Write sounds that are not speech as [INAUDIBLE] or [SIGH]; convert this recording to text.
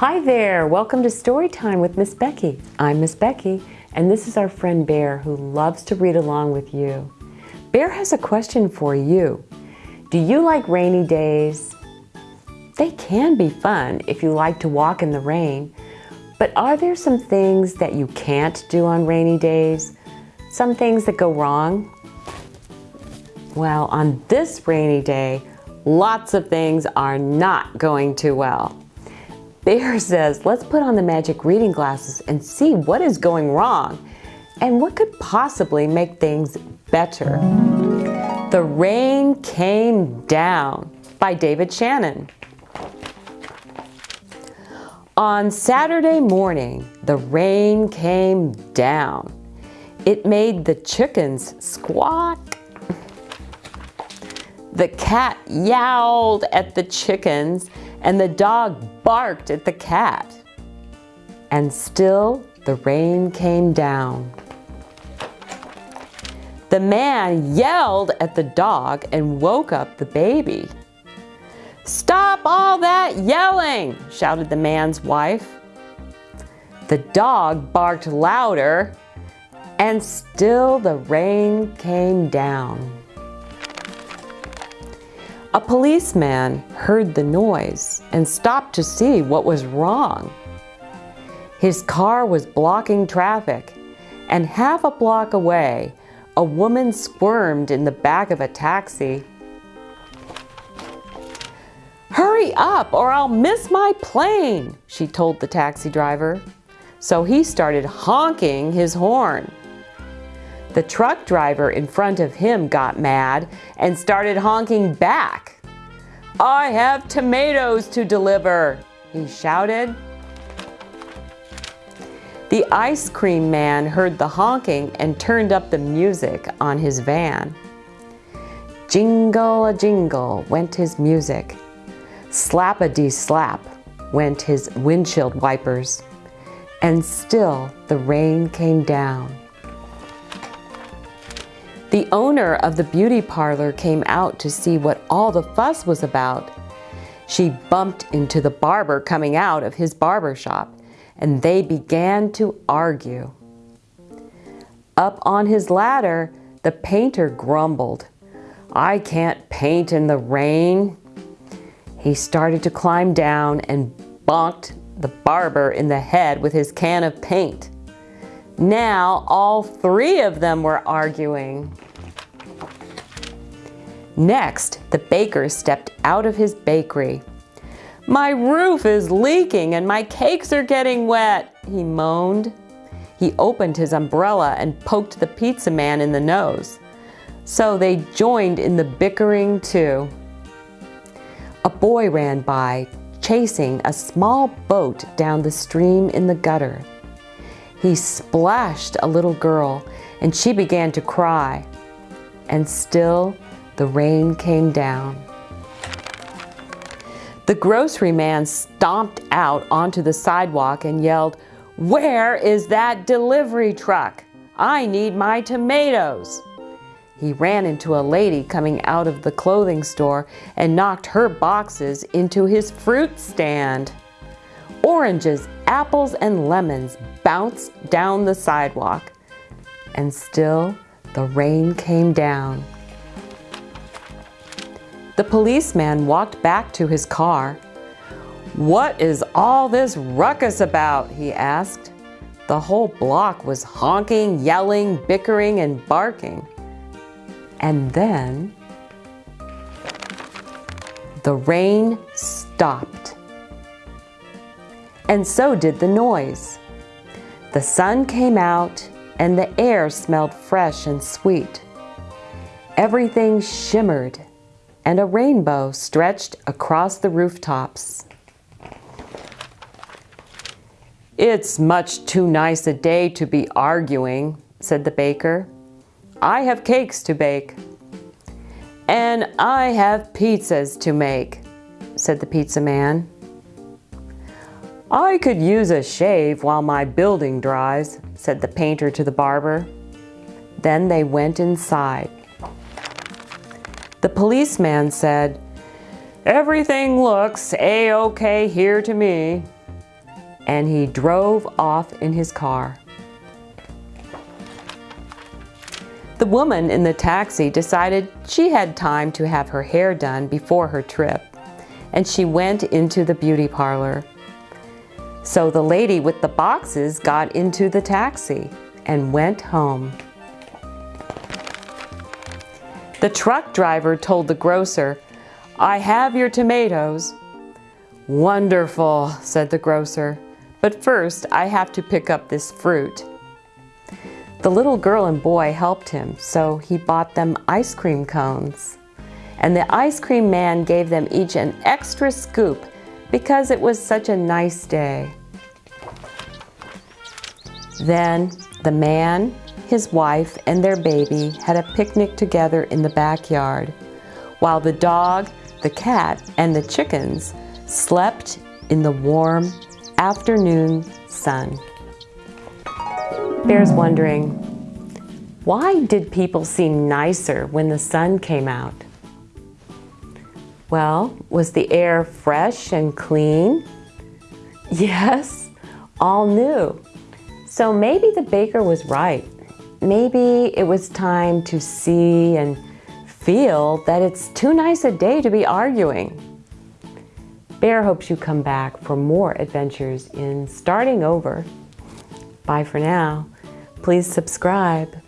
Hi there, welcome to Storytime with Miss Becky. I'm Miss Becky, and this is our friend Bear who loves to read along with you. Bear has a question for you. Do you like rainy days? They can be fun if you like to walk in the rain, but are there some things that you can't do on rainy days? Some things that go wrong? Well, on this rainy day, lots of things are not going too well. Bear [LAUGHS] says, let's put on the magic reading glasses and see what is going wrong and what could possibly make things better. The Rain Came Down by David Shannon. On Saturday morning, the rain came down. It made the chickens squawk. The cat yowled at the chickens and the dog barked at the cat. And still the rain came down. The man yelled at the dog and woke up the baby. Stop all that yelling, shouted the man's wife. The dog barked louder and still the rain came down. A policeman heard the noise and stopped to see what was wrong. His car was blocking traffic and half a block away, a woman squirmed in the back of a taxi. Hurry up or I'll miss my plane, she told the taxi driver. So he started honking his horn. The truck driver in front of him got mad and started honking back. I have tomatoes to deliver, he shouted. The ice cream man heard the honking and turned up the music on his van. Jingle a jingle went his music. Slap a dee slap went his windshield wipers. And still the rain came down. The owner of the beauty parlor came out to see what all the fuss was about. She bumped into the barber coming out of his barber shop and they began to argue. Up on his ladder, the painter grumbled, I can't paint in the rain. He started to climb down and bonked the barber in the head with his can of paint. Now all three of them were arguing. Next, the baker stepped out of his bakery. My roof is leaking and my cakes are getting wet, he moaned. He opened his umbrella and poked the pizza man in the nose. So they joined in the bickering too. A boy ran by, chasing a small boat down the stream in the gutter. He splashed a little girl and she began to cry. And still the rain came down. The grocery man stomped out onto the sidewalk and yelled, Where is that delivery truck? I need my tomatoes. He ran into a lady coming out of the clothing store and knocked her boxes into his fruit stand. Oranges, apples, and lemons bounced down the sidewalk. And still the rain came down. The policeman walked back to his car. What is all this ruckus about? he asked. The whole block was honking, yelling, bickering, and barking. And then the rain stopped. And so did the noise. The sun came out and the air smelled fresh and sweet. Everything shimmered and a rainbow stretched across the rooftops. It's much too nice a day to be arguing, said the baker. I have cakes to bake. And I have pizzas to make, said the pizza man. I could use a shave while my building dries, said the painter to the barber. Then they went inside. The policeman said, Everything looks a-okay here to me. and he drove off in his car. The woman in the taxi decided she had time to have her hair done before her trip, and she went into the beauty parlor. So the lady with the boxes got into the taxi and went home. The truck driver told the grocer, I have your tomatoes. Wonderful, said the grocer, but first I have to pick up this fruit. The little girl and boy helped him, so he bought them ice cream cones. And the ice cream man gave them each an extra scoop because it was such a nice day. Then the man, his wife, and their baby had a picnic together in the backyard, while the dog, the cat, and the chickens slept in the warm afternoon sun. Bear's wondering, why did people seem nicer when the sun came out? Well, was the air fresh and clean? [LAUGHS] Yes, all new. So maybe the baker was right. Maybe it was time to see and feel that it's too nice a day to be arguing. Bear hopes you come back for more adventures in starting over. Bye for now. Please subscribe.